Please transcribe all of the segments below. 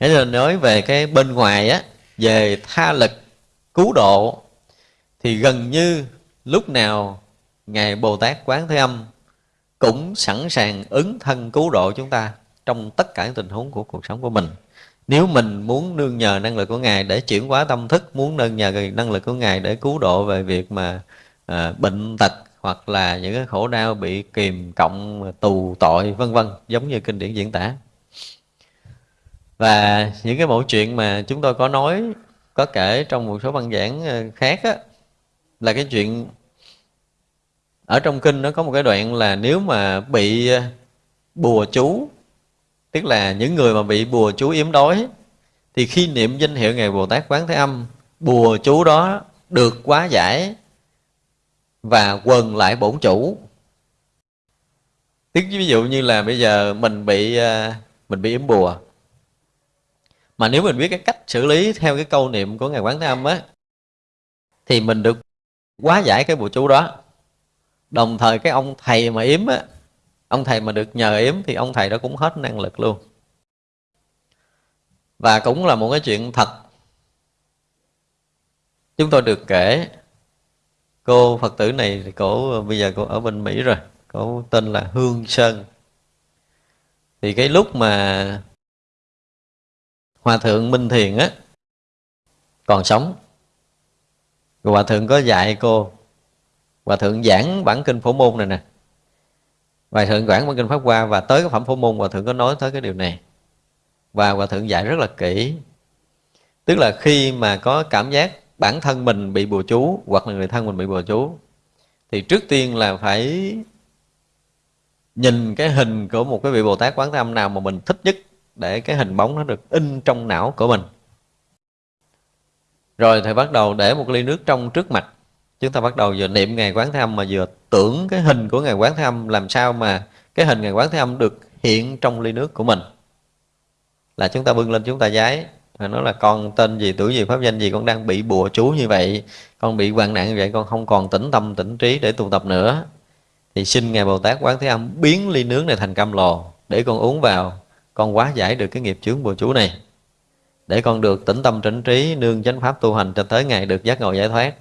Thế nên nói về cái bên ngoài á về tha lực cứu độ thì gần như lúc nào ngài Bồ Tát Quán Thế Âm cũng sẵn sàng ứng thân cứu độ chúng ta trong tất cả tình huống của cuộc sống của mình. Nếu mình muốn nương nhờ năng lực của Ngài để chuyển hóa tâm thức, muốn nương nhờ năng lực của Ngài để cứu độ về việc mà à, bệnh tật hoặc là những cái khổ đau bị kìm cộng tù tội vân vân giống như kinh điển diễn tả và những cái mẫu chuyện mà chúng tôi có nói có kể trong một số văn giảng ờ, khác á, là cái chuyện ở trong kinh nó có một cái đoạn là nếu mà bị ờ, bùa chú tức là những người mà bị bùa chú yếm đói thì khi niệm danh hiệu ngài bồ tát quán thế âm bùa chú đó được quá giải và quần lại bổn chủ. Tức ví dụ như là bây giờ mình bị ờ, mình bị yếm bùa mà nếu mình biết cái cách xử lý theo cái câu niệm của ngài quán thế âm á, thì mình được quá giải cái bùa chú đó. Đồng thời cái ông thầy mà yếm á, ông thầy mà được nhờ yếm thì ông thầy đó cũng hết năng lực luôn. Và cũng là một cái chuyện thật. Chúng tôi được kể, cô phật tử này thì cổ, bây giờ cô ở bên mỹ rồi cổ tên là hương sơn. Thì cái lúc mà hòa thượng minh thiền á, còn sống. Rồi hòa thượng có dạy cô, hòa thượng giảng bản kinh phổ môn này nè. Hòa thượng giảng bản kinh pháp hoa và tới cái phẩm phổ môn, hòa thượng có nói tới cái điều này. Và hòa thượng dạy rất là kỹ. Tức là khi mà có cảm giác bản thân mình bị bùa chú, hoặc là người thân mình bị bùa chú, thì trước tiên là phải nhìn cái hình của một cái vị Bồ Tát Quán Thế Âm nào mà mình thích nhất để cái hình bóng nó được in trong não của mình. Rồi thì bắt đầu để một ly nước trong trước mặt. Chúng ta bắt đầu vừa niệm ngày quán thế âm mà vừa tưởng cái hình của ngày quán thế âm, làm sao mà cái hình ngày quán thế âm được hiện trong ly nước của mình. Là chúng ta bưng lên chúng ta giái. Nó là con tên gì, tuổi gì, pháp danh gì, con đang bị bùa chú như vậy, con bị hoạn nạn như vậy, con không còn tĩnh tâm, tĩnh trí để tu tập nữa. Thì xin ngài bồ tát quán thế âm biến ly nước này thành cam lồ để con uống vào con quá giải được cái nghiệp chướng bùa chú này. Để con được tĩnh tâm trịnh trí, nương chánh pháp tu hành cho tới ngày được giác ngộ giải thoát.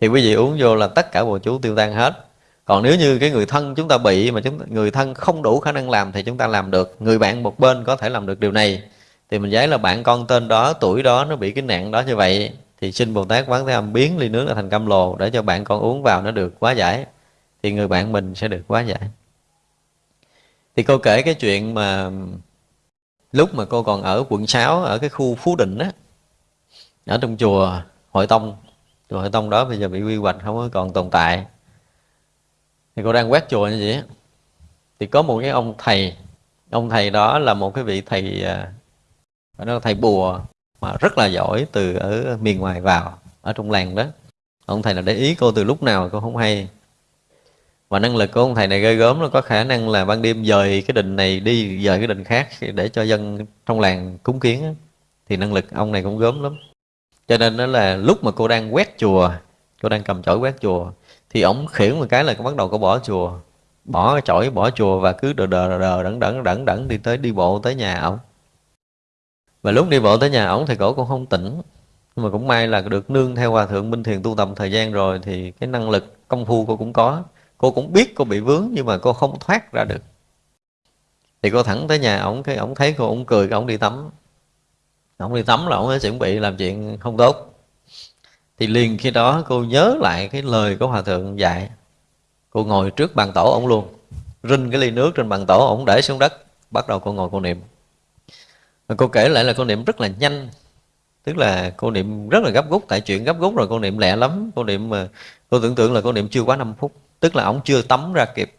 Thì quý vị uống vô là tất cả bùa chú tiêu tan hết. Còn nếu như cái người thân chúng ta bị mà chúng người thân không đủ khả năng làm thì chúng ta làm được. Người bạn một bên có thể làm được điều này. Thì mình giấy là bạn con tên đó, tuổi đó, nó bị cái nạn đó như vậy, thì xin bồ tát quán thế âm biến ly nước ra thành cam lồ để cho bạn con uống vào nó được quá giải, thì người bạn mình sẽ được quá giải. Thì cô kể cái chuyện mà lúc mà cô còn ở quận 6 ở cái khu Phú Định á, ở trong chùa Hội Tông, chùa Hội Tông đó bây giờ bị quy hoạch, không có còn tồn tại. Thì cô đang quét chùa như vậy thì có một cái ông thầy ông thầy đó là một cái vị thầy à, phải nói là thầy bùa mà rất là giỏi từ ở miền ngoài vào, ở trong làng đó. Ông thầy là để ý cô từ lúc nào cô không hay và năng lực của ông thầy này gây gớm nó có khả năng là ban đêm dời cái đình này đi, dời cái đình khác để cho dân trong làng cúng kiến thì năng lực ông này cũng gớm lắm. Cho nên đó là lúc mà cô đang quét chùa, cô đang cầm chổi quét chùa, thì ổng khiển một cái là bắt đầu cô bỏ chùa, bỏ cái chổi, bỏ chùa và cứ đờ đờ đờ đẩn đẩn đẩn đẩn đi tới đi bộ tới nhà ổng. Và lúc đi bộ tới nhà ổng thì cổ cũng không tỉnh, nhưng mà cũng may là được nương theo hòa thượng minh thiền tu tập thời gian rồi thì cái năng lực công phu cô cũng có cô cũng biết cô bị vướng nhưng mà cô không thoát ra được. Thì cô thẳng tới nhà ổng, cái ổng thấy cô ổng cười ổng đi tắm. Ổng đi tắm là ổng ấy chuẩn bị làm chuyện không tốt. Thì liền khi đó cô nhớ lại cái lời của hòa thượng dạy. Cô ngồi trước bàn tổ ổng luôn, rinh cái ly nước trên bàn tổ ổng để xuống đất, bắt đầu cô ngồi cô niệm. Và cô kể lại là cô niệm rất là nhanh, tức là cô niệm rất là gấp rút tại chuyện gấp rút rồi cô niệm lẹ lắm. Cô niệm mà, cô tưởng tượng là cô niệm chưa quá 5 phút tức là ông chưa tắm ra kịp.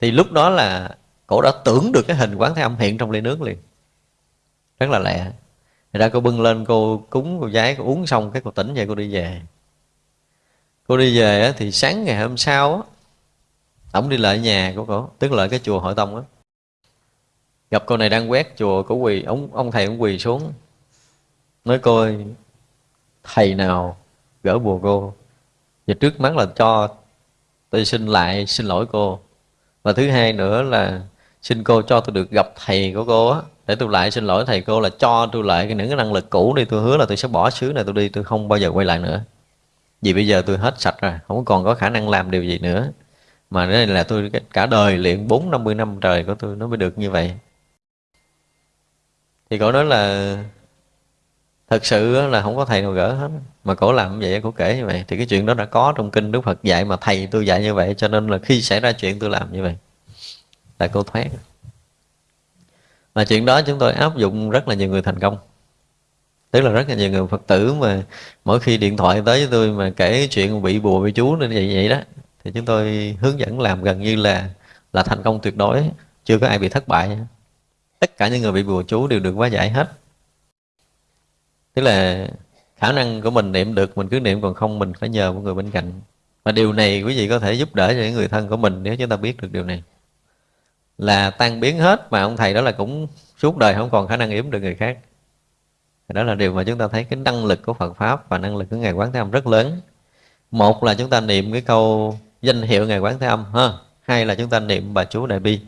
Thì lúc đó là cổ đã tưởng được cái hình quán thế âm hiện trong ly nước liền. Rất là lẹ. Thì ra cô bưng lên, cô cúng, cô giái, cô uống xong cái cô tỉnh vậy cô đi về. Cô đi về thì sáng ngày hôm sau á ổng đi lại nhà của cổ, tức là cái chùa hội tông á. Gặp cô này đang quét chùa, cổ quỳ, ông ông thầy cũng quỳ xuống. Nói coi thầy nào gỡ bùa cô? Và trước mắt là cho tôi xin lại xin lỗi cô. Và thứ hai nữa là xin cô cho tôi được gặp thầy của cô á. Để tôi lại xin lỗi thầy cô là cho tôi lại những cái năng lực cũ đi. Tôi hứa là tôi sẽ bỏ xứ này tôi đi, tôi không bao giờ quay lại nữa. Vì bây giờ tôi hết sạch rồi, không còn có khả năng làm điều gì nữa. Mà đây là tôi cả đời luyện bốn năm mươi năm trời của tôi nó mới được như vậy. Thì cậu nói là thật sự là không có thầy nào gỡ hết. Mà cổ làm như vậy, cổ kể như vậy, thì cái chuyện đó đã có trong kinh đức phật dạy mà thầy tôi dạy như vậy, cho nên là khi xảy ra chuyện tôi làm như vậy, là cô thoát. Mà chuyện đó chúng tôi áp dụng rất là nhiều người thành công. Tức là rất là nhiều người phật tử mà mỗi khi điện thoại tới với tôi mà kể chuyện bị bùa, bị chú nên vậy vậy đó, thì chúng tôi hướng dẫn làm gần như là là thành công tuyệt đối, chưa có ai bị thất bại. Tất cả những người bị bùa chú đều được hóa giải hết tức là khả năng của mình niệm được, mình cứ niệm, còn không mình phải nhờ một người bên cạnh. Và điều này quý vị có thể giúp đỡ cho những người thân của mình nếu chúng ta biết được điều này. Là tan biến hết, mà ông thầy đó là cũng suốt đời không còn khả năng yếm được người khác. Đó là điều mà chúng ta thấy cái năng lực của Phật pháp và năng lực của ngài Quán Thế Âm rất lớn. Một là chúng ta niệm cái câu danh hiệu ngài Quán Thế Âm, ha. Hai là chúng ta niệm bà chú Đại Bi.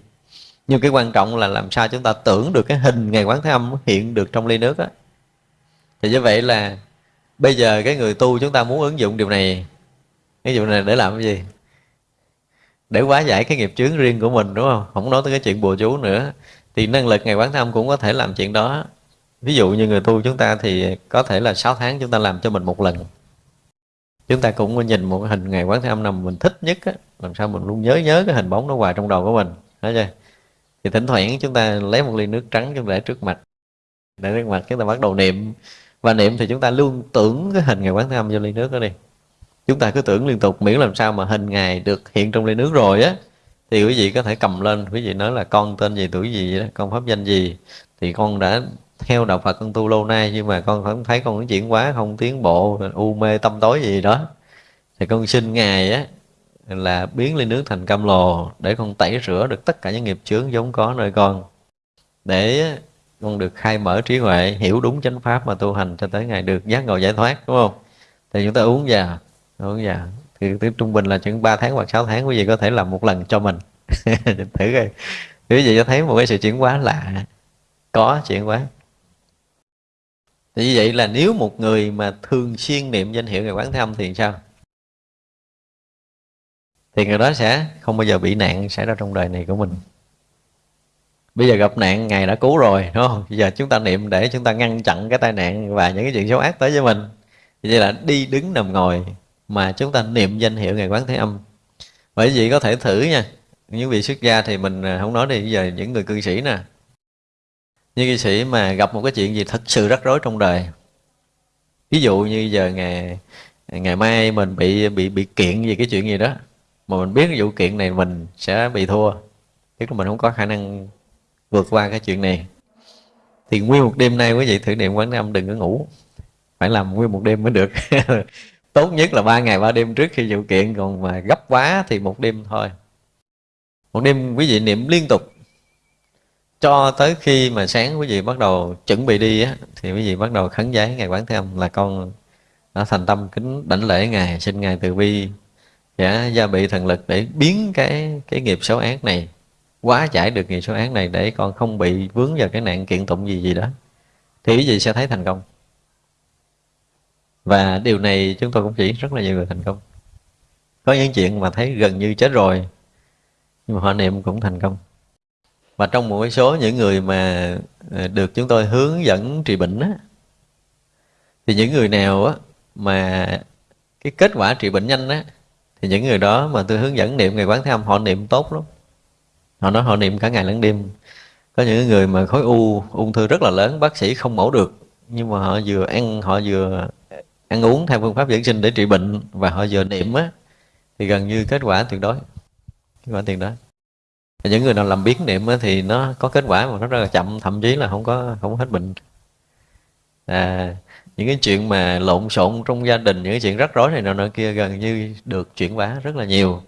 Nhưng cái quan trọng là làm sao chúng ta tưởng được cái hình ngài Quán Thế Âm hiện được trong ly nước á thì như vậy là bây giờ cái người tu chúng ta muốn ứng dụng điều này cái dụng này để làm cái gì? Để hóa giải cái nghiệp chướng riêng của mình đúng không? Không nói tới cái chuyện bùa chú nữa. Thì năng lực ngày quán thâm cũng có thể làm chuyện đó. Ví dụ như người tu chúng ta thì có thể là 6 tháng chúng ta làm cho mình một lần. Chúng ta cũng nhìn một cái hình ngày quán thế âm nào mình thích nhất á, làm sao mình luôn nhớ nhớ cái hình bóng nó hoài trong đầu của mình thấy chưa? Thì thỉnh thoảng chúng ta lấy một ly nước trắng chúng ta để trước mặt. Để trước mặt chúng ta bắt đầu niệm và niệm thì chúng ta luôn tưởng cái hình ngày quán thế âm vô ly nước đó đi. Chúng ta cứ tưởng liên tục, miễn làm sao mà hình ngài được hiện trong ly nước rồi á, thì quý vị có thể cầm lên. Quý vị nói là con tên gì, tuổi gì đó, con pháp danh gì? Thì con đã theo đạo Phật con tu lâu nay, nhưng mà con không thấy con chuyển quá không tiến bộ, u mê tâm tối gì đó. Thì con xin ngài á, là biến ly nước thành cam lồ để con tẩy rửa được tất cả những nghiệp chướng vốn có nơi con. Để con được khai mở trí huệ, hiểu đúng chánh pháp mà tu hành cho tới ngày được giác ngộ giải thoát, đúng không? Thì chúng ta uống già uống già. Thì trung bình là chừng 3 tháng hoặc 6 tháng quý vị có thể làm một lần cho mình. Thử coi. Quý vị cho thấy một cái sự chuyển hóa lạ. Có chuyển hóa. Thì như vậy là nếu một người mà thường xuyên niệm danh hiệu ngày quán thế âm thì sao? Thì người đó sẽ không bao giờ bị nạn xảy ra trong đời này của mình bây giờ gặp nạn ngài đã cứu rồi, đúng không? Bây giờ chúng ta niệm để chúng ta ngăn chặn cái tai nạn và những cái chuyện xấu ác tới với mình. Vậy là đi đứng nằm ngồi mà chúng ta niệm danh hiệu ngài quán thế âm. Bởi vì có thể thử nha, những vị xuất gia thì mình à, không nói đi, bây giờ những người cư sĩ nè. Như cư sĩ mà gặp một cái chuyện gì thật sự rắc rối trong đời. Ví dụ như giờ ngày ngày mai mình bị bị bị kiện về cái chuyện gì đó, mà mình biết cái vụ kiện này mình sẽ bị thua. Tức là mình không có khả năng vượt qua cái chuyện này. Thì nguyên một đêm nay quý vị thử niệm quán âm đừng có ngủ. Phải làm nguyên một đêm mới được. Tốt nhất là ba ngày ba đêm trước khi vụ kiện, còn mà gấp quá thì một đêm thôi. Một đêm quý vị niệm liên tục. Cho tới khi mà sáng quý vị bắt đầu chuẩn bị đi á, thì quý vị bắt đầu khấn giấy ngài quán thế âm là con đã thành tâm kính đảnh lễ ngài, xin ngài từ bi sẽ gia bị thần lực để biến cái cái nghiệp xấu ác này quá giải được nghiệp số án này để con không bị vướng vào cái nạn kiện tụng gì gì đó thì quý vị sẽ thấy thành công. Và điều này chúng tôi cũng chỉ rất là nhiều người thành công. Có những chuyện mà thấy gần như chết rồi nhưng mà họ niệm cũng thành công. Và trong một số những người mà ờ, được chúng tôi hướng dẫn trị bệnh á, thì những người nào á, mà cái kết quả trị bệnh nhanh á, thì những người đó mà tôi hướng dẫn niệm ngày quán tham họ niệm tốt lắm họ nói họ niệm cả ngày lẫn đêm. Có những người mà khối u ung thư rất là lớn bác sĩ không mổ được. Nhưng mà họ vừa ăn họ vừa ăn uống theo phương pháp dưỡng sinh để trị bệnh và họ vừa niệm á thì gần như kết quả tuyệt đối. Kết quả tuyệt đối. Những người nào làm biến niệm á, thì nó có kết quả mà nó rất là chậm thậm chí là không có không hết bệnh. À, những cái chuyện mà lộn xộn trong gia đình những cái chuyện rắc rối này nọ nọ kia gần như được chuyển hóa rất là nhiều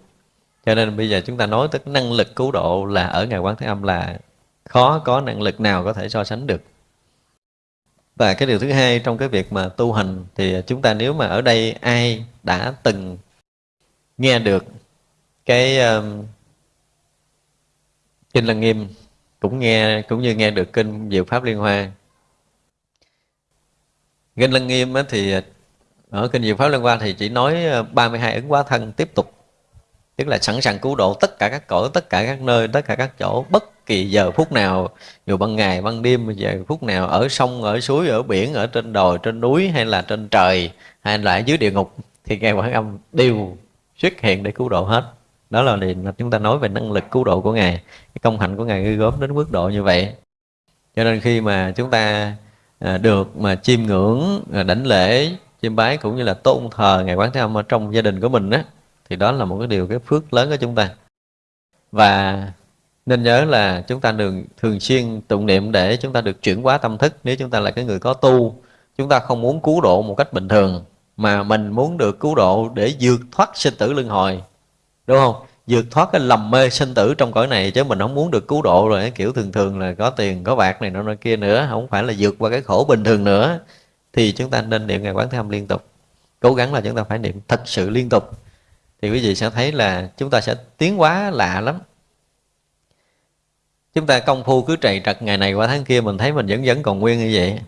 cho nên bây giờ chúng ta nói tới năng lực cứu độ là ở ngài quán thế âm là khó có năng lực nào có thể so sánh được. Và cái điều thứ hai trong cái việc mà tu hành thì chúng ta nếu mà ở đây ai đã từng nghe được cái um, kinh lăng nghiêm cũng nghe cũng như nghe được kinh Diệu Pháp Liên Hoa. Kinh Lăng Nghiêm thì ở kinh Diệu Pháp Liên Hoa thì chỉ nói ờ, 32 ứng quá thân tiếp tục tức là sẵn sàng cứu độ tất cả các cõi, tất cả các nơi, tất cả các chỗ, bất kỳ giờ phút nào, dù ban ngày, ban đêm, giờ phút nào, ở sông, ở suối, ở biển, ở trên đồi, trên núi, hay là trên trời, hay là ở dưới địa ngục, thì ngài quảng âm đều xuất hiện để cứu độ hết. Đó là điều chúng ta nói về năng lực cứu độ của ngài. Cái công hạnh của ngài ghi gớm đến mức độ như vậy. Cho nên khi mà chúng ta à, được mà chiêm ngưỡng à, đảnh lễ, chiêm bái cũng như là tôn thờ ngài quán thế âm ở trong gia đình của mình á thì đó là một cái điều, cái phước lớn của chúng ta. Và nên nhớ là chúng ta đừng thường xuyên tụng niệm để chúng ta được chuyển hóa tâm thức. Nếu chúng ta là cái người có tu, chúng ta không muốn cứu độ một cách bình thường, mà mình muốn được cứu độ để vượt thoát sinh tử luân hồi. Đúng không? Vượt thoát cái lầm mê sinh tử trong cõi này, chứ mình không muốn được cứu độ rồi, kiểu thường thường là có tiền, có bạc này nọ nọ kia nữa, không phải là vượt qua cái khổ bình thường nữa. Thì chúng ta nên niệm ngày quán thế âm liên tục. Cố gắng là chúng ta phải niệm thật sự liên tục thì quý vị sẽ thấy là chúng ta sẽ tiến quá lạ lắm. Chúng ta công phu cứ trầy trật ngày này qua tháng kia, mình thấy mình vẫn vẫn còn nguyên như vậy.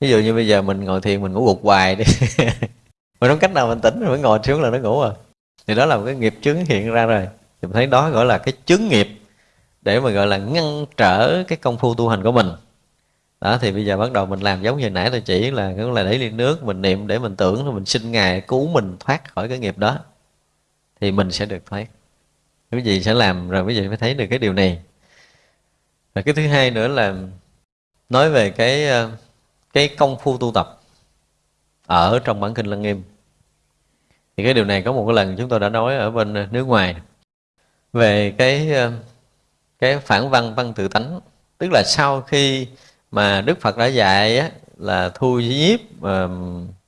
Ví dụ như bây giờ mình ngồi thiền, mình ngủ gục hoài đi. Mình không cách nào mình tỉnh rồi mới ngồi xuống là nó ngủ à. Thì đó là một cái nghiệp chướng hiện ra rồi. Thì mình thấy đó gọi là cái chướng nghiệp để mà gọi là ngăn trở cái công phu tu hành của mình. Đó, thì bây giờ bắt đầu mình làm giống như nãy tôi chỉ là, cũng là để ly nước, mình niệm, để mình tưởng là mình xin ngài cứu mình thoát khỏi cái nghiệp đó thì mình sẽ được thoát quý vị sẽ làm rồi quý vị mới thấy được cái điều này. Và cái thứ hai nữa là nói về cái ờ, cái công phu tu tập ở trong bản kinh lăng nghiêm. Thì cái điều này có một cái lần chúng tôi đã nói ở bên ờ, nước ngoài về cái ờ, cái phản văn văn tự tánh. Tức là sau khi mà đức phật đã dạy á, là thu nhiếp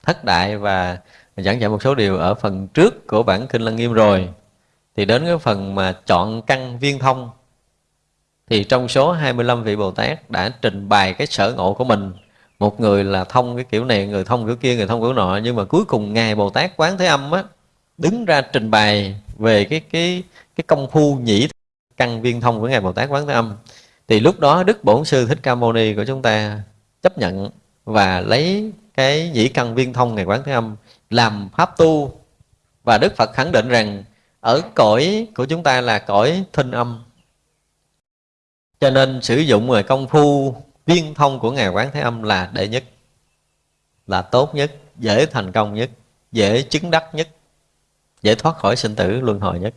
thất đại và giảng dạy một số điều ở phần trước của bản kinh lăng nghiêm rồi. Thì đến cái phần mà chọn căn viên thông, thì trong số 25 vị Bồ Tát đã trình bày cái sở ngộ của mình. Một người là thông cái kiểu này, người thông kiểu kia, người thông kiểu nọ. Nhưng mà cuối cùng ngài Bồ Tát quán thế âm á, đứng ra trình bày về cái cái cái công phu nhĩ căn viên thông của ngài Bồ Tát quán thế âm. Thì lúc đó Đức Bổn Sư Thích Ca Mâu Ni của chúng ta chấp nhận và lấy cái nhĩ căn viên thông ngài quán thế âm làm pháp tu. Và Đức Phật khẳng định rằng ở cõi của chúng ta là cõi thinh âm. Cho nên sử dụng người công phu viên thông của ngài quán thế âm là đệ nhất, là tốt nhất, dễ thành công nhất, dễ chứng đắc nhất, dễ thoát khỏi sinh tử luân hồi nhất.